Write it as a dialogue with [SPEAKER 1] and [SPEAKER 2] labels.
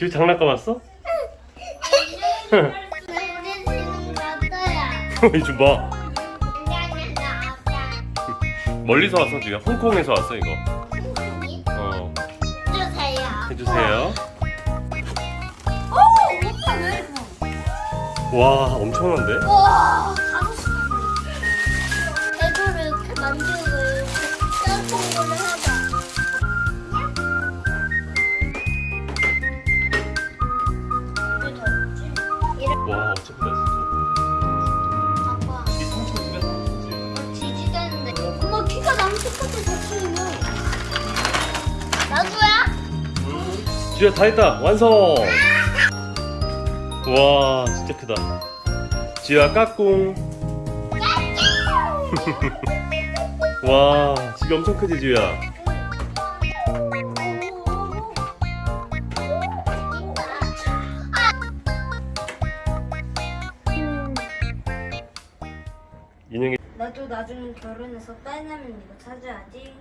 [SPEAKER 1] 지우 장난감 왔어? 이좀 봐.
[SPEAKER 2] 나왔다.
[SPEAKER 1] 멀리서 왔어 지금 홍콩에서 왔어 이거. 어
[SPEAKER 2] 주세요.
[SPEAKER 1] 해주세요.
[SPEAKER 2] 오, 오빠 왜 이렇게
[SPEAKER 1] 와 엄청난데?
[SPEAKER 2] 와, 다섯 시. 배도를 이렇게 만들고 이렇게
[SPEAKER 1] 와 어차피 나
[SPEAKER 2] 아빠.
[SPEAKER 1] 진짜. 이.
[SPEAKER 2] 엄마 키가 나랑. 나도야?
[SPEAKER 1] 지우야 다 했다 완성. 와 진짜 크다. 지우야 까꿍. 와 지금 엄청 크지 지우야. 인형이
[SPEAKER 2] 나도 나중에 결혼해서 딸내면 이거 찾아야지.